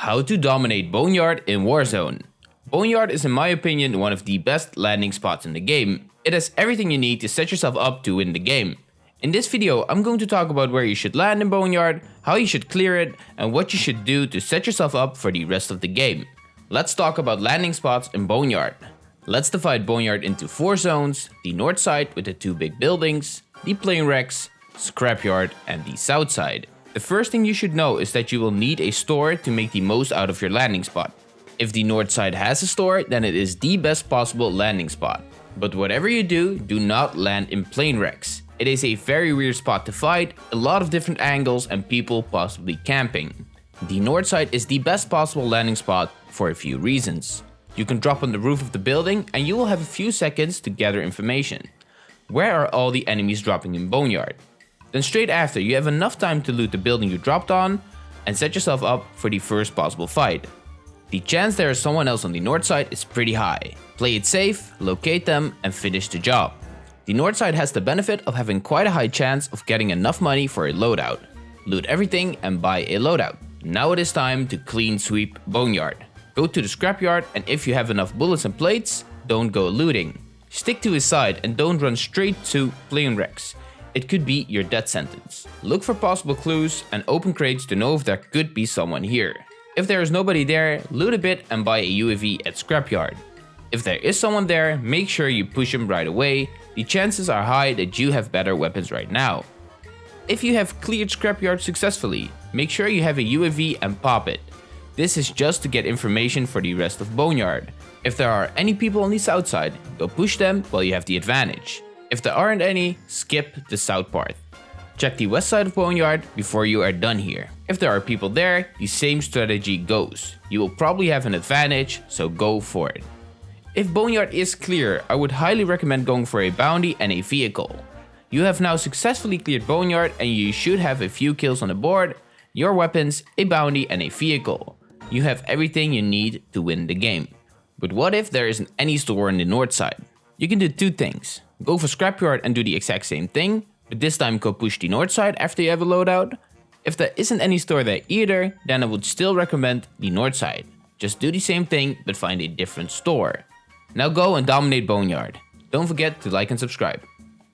How to dominate Boneyard in Warzone. Boneyard is in my opinion one of the best landing spots in the game. It has everything you need to set yourself up to win the game. In this video I'm going to talk about where you should land in Boneyard, how you should clear it, and what you should do to set yourself up for the rest of the game. Let's talk about landing spots in Boneyard. Let's divide Boneyard into 4 zones, the north side with the 2 big buildings, the plane wrecks, scrapyard and the south side. The first thing you should know is that you will need a store to make the most out of your landing spot. If the north side has a store, then it is the best possible landing spot. But whatever you do, do not land in plane wrecks. It is a very weird spot to fight, a lot of different angles and people possibly camping. The north side is the best possible landing spot for a few reasons. You can drop on the roof of the building and you will have a few seconds to gather information. Where are all the enemies dropping in Boneyard? Then straight after, you have enough time to loot the building you dropped on and set yourself up for the first possible fight. The chance there is someone else on the north side is pretty high. Play it safe, locate them and finish the job. The north side has the benefit of having quite a high chance of getting enough money for a loadout. Loot everything and buy a loadout. Now it is time to clean sweep Boneyard. Go to the scrapyard and if you have enough bullets and plates, don't go looting. Stick to his side and don't run straight to plane wrecks it could be your death sentence. Look for possible clues and open crates to know if there could be someone here. If there is nobody there, loot a bit and buy a UAV at Scrapyard. If there is someone there, make sure you push him right away, the chances are high that you have better weapons right now. If you have cleared Scrapyard successfully, make sure you have a UAV and pop it. This is just to get information for the rest of Boneyard. If there are any people on the south side, go push them while you have the advantage. If there aren't any, skip the south part. Check the west side of Boneyard before you are done here. If there are people there, the same strategy goes. You will probably have an advantage, so go for it. If Boneyard is clear, I would highly recommend going for a bounty and a vehicle. You have now successfully cleared Boneyard and you should have a few kills on the board, your weapons, a bounty and a vehicle. You have everything you need to win the game. But what if there isn't any store on the north side? You can do two things. Go for Scrapyard and do the exact same thing, but this time go push the north side after you have a loadout. If there isn't any store there either, then I would still recommend the north side. Just do the same thing, but find a different store. Now go and dominate Boneyard. Don't forget to like and subscribe.